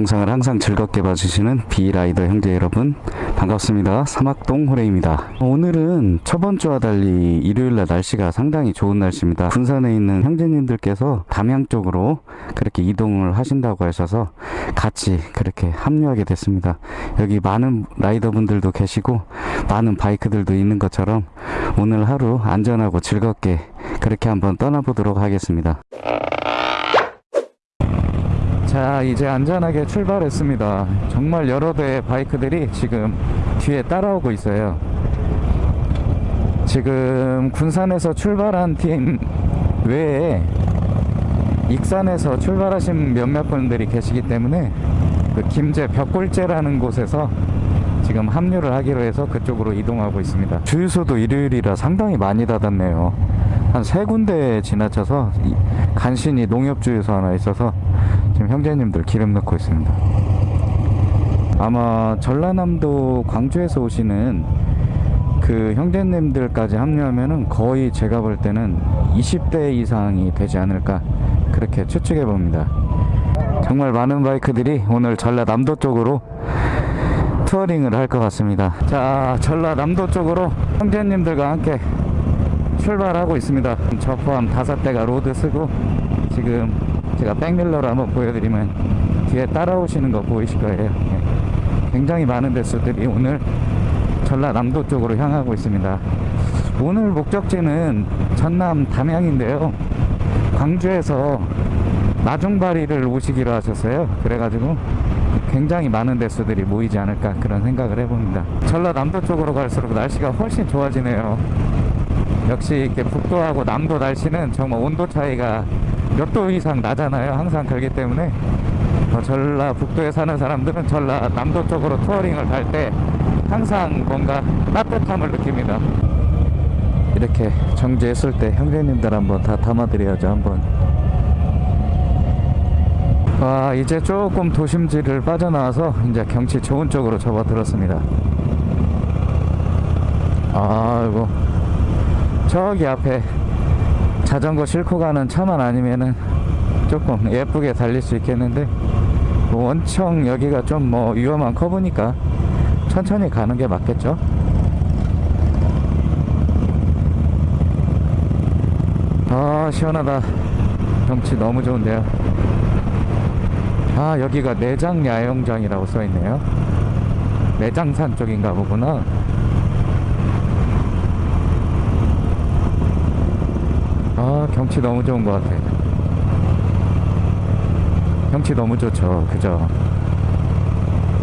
영상을 항상 즐겁게 봐주시는 비라이더 형제 여러분 반갑습니다. 사막동 호레입니다. 오늘은 저번 주와 달리 일요일날 날씨가 상당히 좋은 날씨입니다. 군산에 있는 형제님들께서 담양 쪽으로 그렇게 이동을 하신다고 하셔서 같이 그렇게 합류하게 됐습니다. 여기 많은 라이더 분들도 계시고 많은 바이크들도 있는 것처럼 오늘 하루 안전하고 즐겁게 그렇게 한번 떠나보도록 하겠습니다 자 이제 안전하게 출발했습니다. 정말 여러 대의 바이크들이 지금 뒤에 따라오고 있어요. 지금 군산에서 출발한 팀 외에 익산에서 출발하신 몇몇 분들이 계시기 때문에 그 김제 벽골제라는 곳에서 지금 합류를 하기로 해서 그쪽으로 이동하고 있습니다. 주유소도 일요일이라 상당히 많이 닫았네요. 한 세 군데 지나쳐서 간신히 농협주유소 하나 있어서 지금 형제님들 기름 넣고 있습니다. 아마 전라남도 광주에서 오시는 그 형제님들까지 합류하면은 거의 제가 볼 때는 20대 이상이 되지 않을까 그렇게 추측해 봅니다. 정말 많은 바이크들이 오늘 전라남도 쪽으로 touring을 할 것 같습니다. 자 전라남도 쪽으로 형제님들과 함께 출발하고 있습니다. 저 포함 다섯 대가 road 서고 지금 제가 백밀러로 한번 보여드리면 뒤에 따라오시는 거 보이실 거예요. 예. 굉장히 많은 대수들이 오늘 전라남도 쪽으로 향하고 있습니다. 오늘 목적지는 전남 담양인데요. 광주에서 마중바리를 오시기로 하셨어요. 그래가지고 굉장히 많은 대수들이 모이지 않을까 그런 생각을 해봅니다. 전라남도 쪽으로 갈수록 날씨가 훨씬 좋아지네요. 역시 이렇게 북도하고 남도 날씨는 정말 온도 차이가 몇 도 이상 나잖아요 항상 그렇기 때문에. 어, 전라 북도에 사는 사람들은 전라 남도 쪽으로 touring을 갈 때 항상 뭔가 따뜻함을 느낍니다. 이렇게 정지했을 때 형제님들 한번 다 담아드려야죠 한번. 와 이제 조금 도심지를 빠져나와서 이제 경치 좋은 쪽으로 접어들었습니다. 아이고 저기 앞에 자전거 싣고 가는 차만 아니면은 조금 예쁘게 달릴 수 있겠는데 뭐 원청 여기가 좀 뭐 위험한 커브니까 천천히 가는 게 맞겠죠? 아 시원하다. 경치 너무 좋은데요. 아 여기가 내장 야영장이라고 써있네요. 내장산 쪽인가 보구나 아 경치 너무 좋은 것 같아요. 경치 너무 좋죠. 그죠?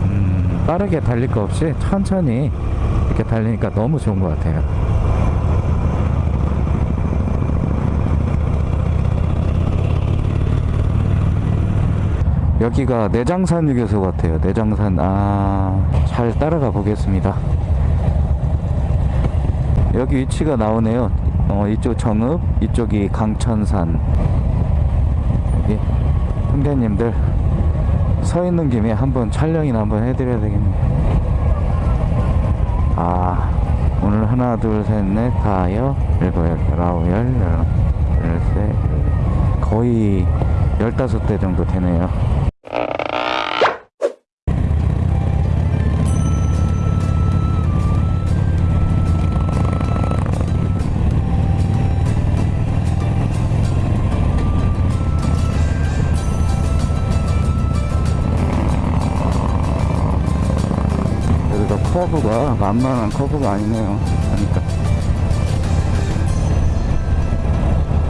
음, 빠르게 달릴 거 없이 천천히 이렇게 달리니까 너무 좋은 것 같아요. 여기가 내장산 휴게소 같아요. 내장산. 아잘 따라가 보겠습니다. 여기 위치가 나오네요 어, 이쪽 정읍 이쪽이 강천산 여기 형제님들 서 있는 김에 한번 촬영이나 한번 해드려야 되겠네 아 오늘 하나 둘 셋 넷 다여 일곱 여덟 아홉 열 열세 거의 열다섯 대 정도 되네요 커브가 만만한 커브가 아니네요. 그러니까.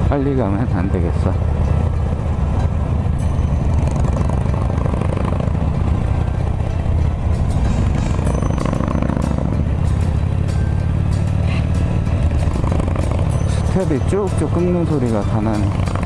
빨리 가면 안 되겠어. 스텝이 쭉쭉 끓는 소리가 다 나네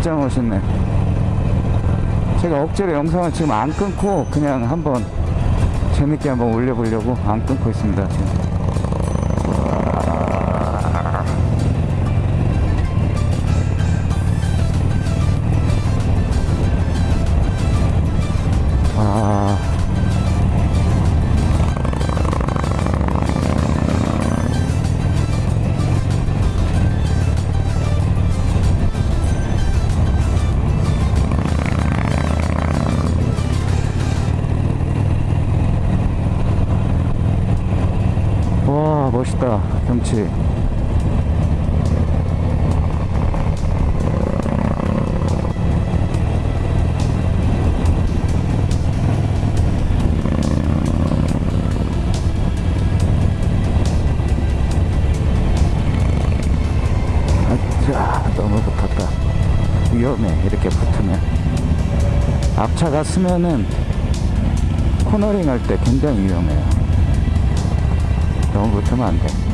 진짜 멋있네 제가 억지로 영상을 지금 안 끊고 그냥 한번 재밌게 한번 올려보려고 안 끊고 있습니다 지금. 앞차가 쓰면은 코너링 할 때 굉장히 위험해요 너무 붙으면 안 돼.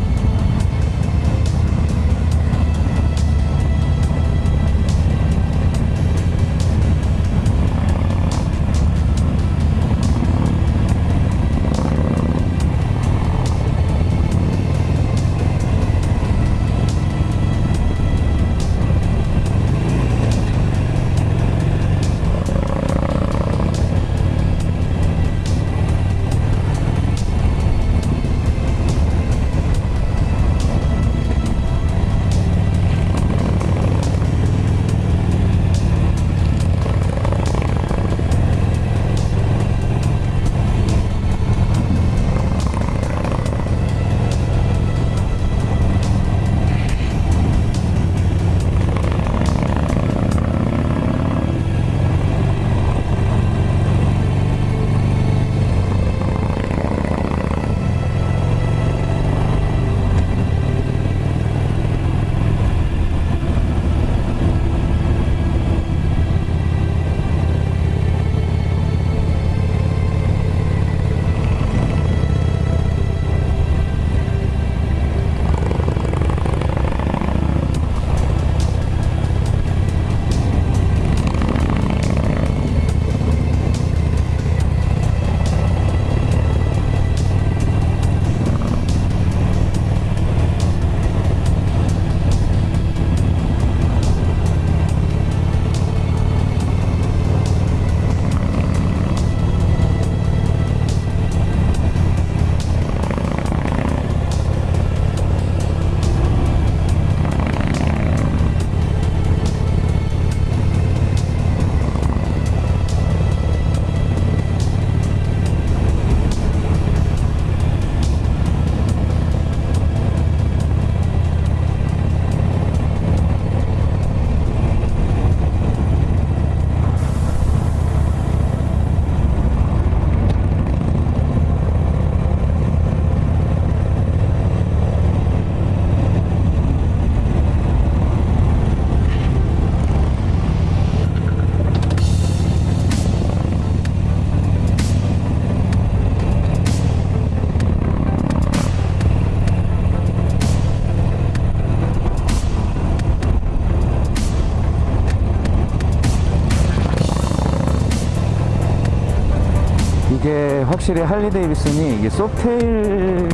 확실히 할리 데이비슨이 이게 Softail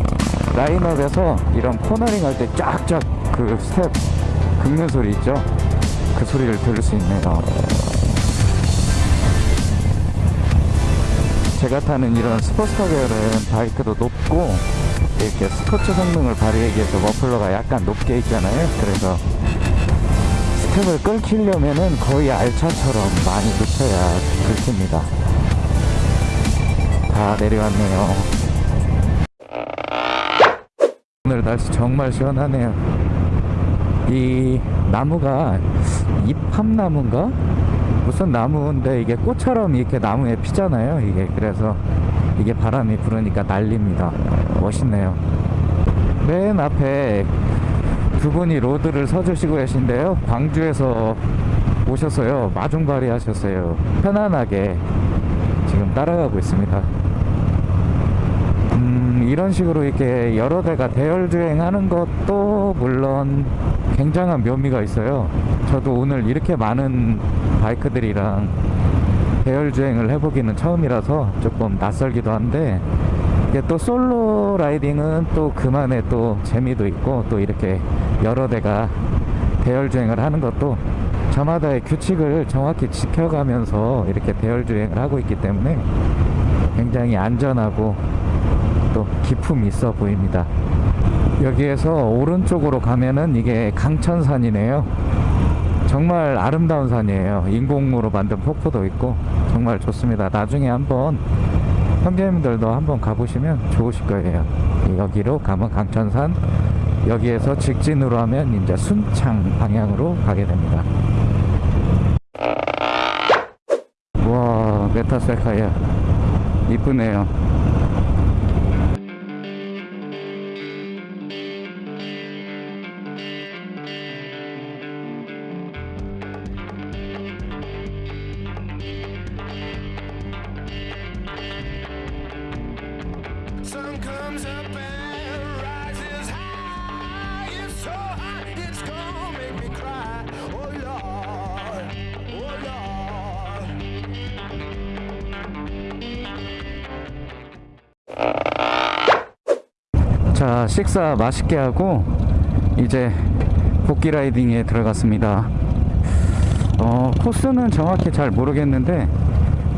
라인업에서 이런 코너링 할 때 쫙쫙 그 스텝 긁는 소리 있죠? 그 소리를 들을 수 있네요. 제가 타는 이런 스포츠카 계열은 바이크도 높고 이렇게 스포츠 성능을 발휘하기 위해서 머플러가 약간 높게 있잖아요. 그래서 스텝을 긁히려면은 거의 알차처럼 많이 붙여야 긁힙니다. 다 내려왔네요. 오늘 날씨 정말 시원하네요. 이 나무가 잎함나무인가? 무슨 나무인데 이게 꽃처럼 이렇게 나무에 피잖아요. 이게 그래서 이게 바람이 불으니까 날립니다. 멋있네요. 맨 앞에 두 분이 로드를 서주시고 계신데요. 광주에서 오셨어요. 마중발이 하셨어요. 편안하게 지금 따라가고 있습니다. 음, 이런 식으로 이렇게 여러 대가 대열 주행하는 것도 물론 굉장한 묘미가 있어요. 저도 오늘 이렇게 많은 바이크들이랑 대열 주행을 해보기는 처음이라서 조금 낯설기도 한데 이게 또 솔로 라이딩은 또 그만의 또 재미도 있고 또 이렇게 여러 대가 대열 주행을 하는 것도 저마다의 규칙을 정확히 지켜가면서 이렇게 대열 주행을 하고 있기 때문에 굉장히 안전하고 또 기품 있어 보입니다. 여기에서 오른쪽으로 가면은 이게 강천산이네요. 정말 아름다운 산이에요. 인공으로 만든 폭포도 있고 정말 좋습니다. 나중에 한번 형제님들도 한번 가보시면 좋으실 거예요. 여기로 가면 강천산, 여기에서 직진으로 하면 이제 순창 방향으로 가게 됩니다. 와, 메타셀카야. 이쁘네요. 자, 식사 맛있게 하고 이제 복귀 라이딩에 들어갔습니다. 어, 코스는 정확히 잘 모르겠는데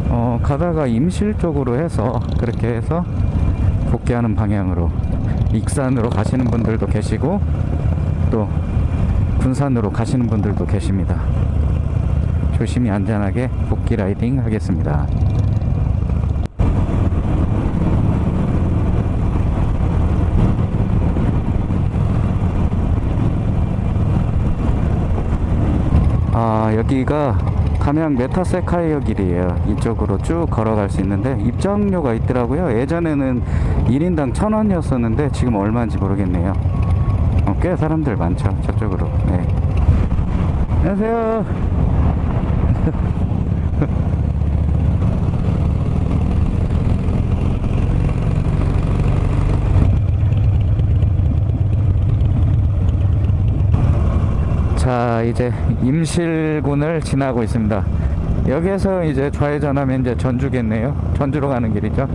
어, 가다가 임실 쪽으로 해서 그렇게 해서 복귀하는 방향으로 익산으로 가시는 분들도 계시고 또 군산으로 가시는 분들도 계십니다. 조심히 안전하게 복귀 라이딩 하겠습니다. 아 여기가 담양 메타세카이어 길이에요. 이쪽으로 쭉 걸어갈 수 있는데 입장료가 있더라고요. 예전에는 1인당 1000원이었었는데 지금 얼마인지 모르겠네요. 어, 꽤 사람들 많죠 저쪽으로. 네. 안녕하세요 자 이제 임실군을 지나고 있습니다. 여기에서 이제 좌회전하면 이제 전주겠네요. 전주로 가는 길이죠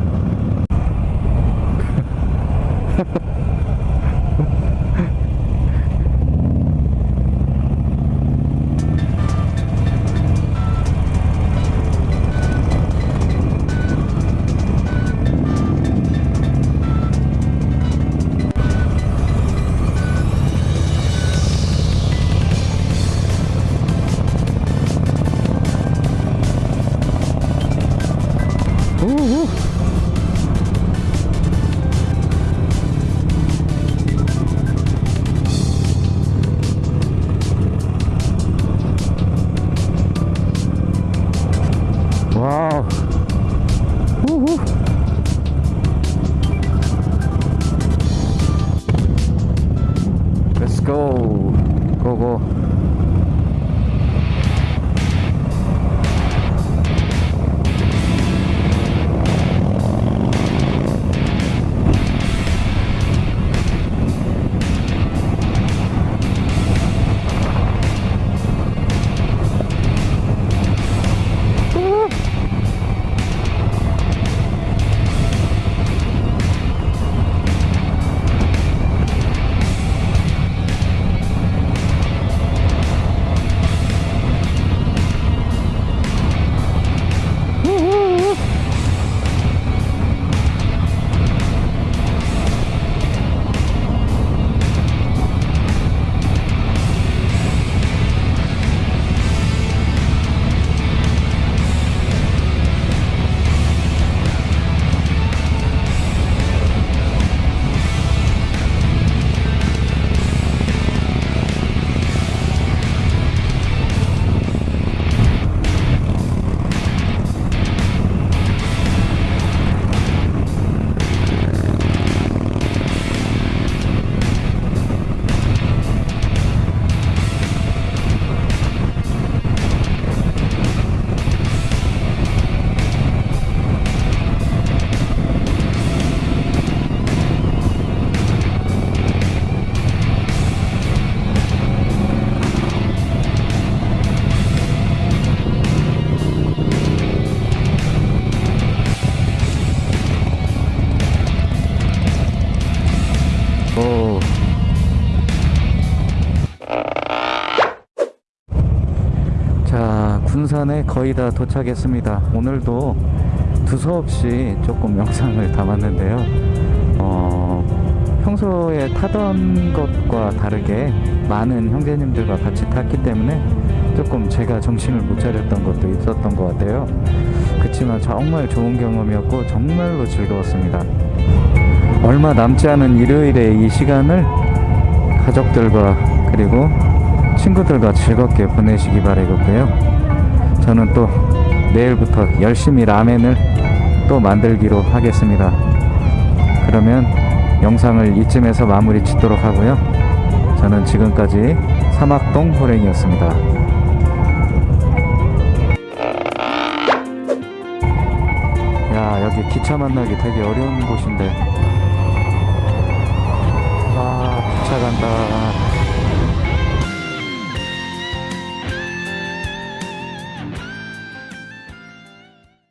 군산에 거의 다 도착했습니다. 오늘도 두서없이 조금 영상을 담았는데요. 어, 평소에 타던 것과 다르게 많은 형제님들과 같이 탔기 때문에 조금 제가 정신을 못 차렸던 것도 있었던 것 같아요. 그렇지만 정말 좋은 경험이었고 정말로 즐거웠습니다. 얼마 남지 않은 일요일의 이 시간을 가족들과 그리고 친구들과 즐겁게 보내시기 바라겠고요. 저는 또 내일부터 열심히 라멘을 또 만들기로 하겠습니다. 그러면 영상을 이쯤에서 마무리 짓도록 하고요. 저는 지금까지 사막동 여기 기차 만나기 되게 어려운 곳인데 아 기차 간다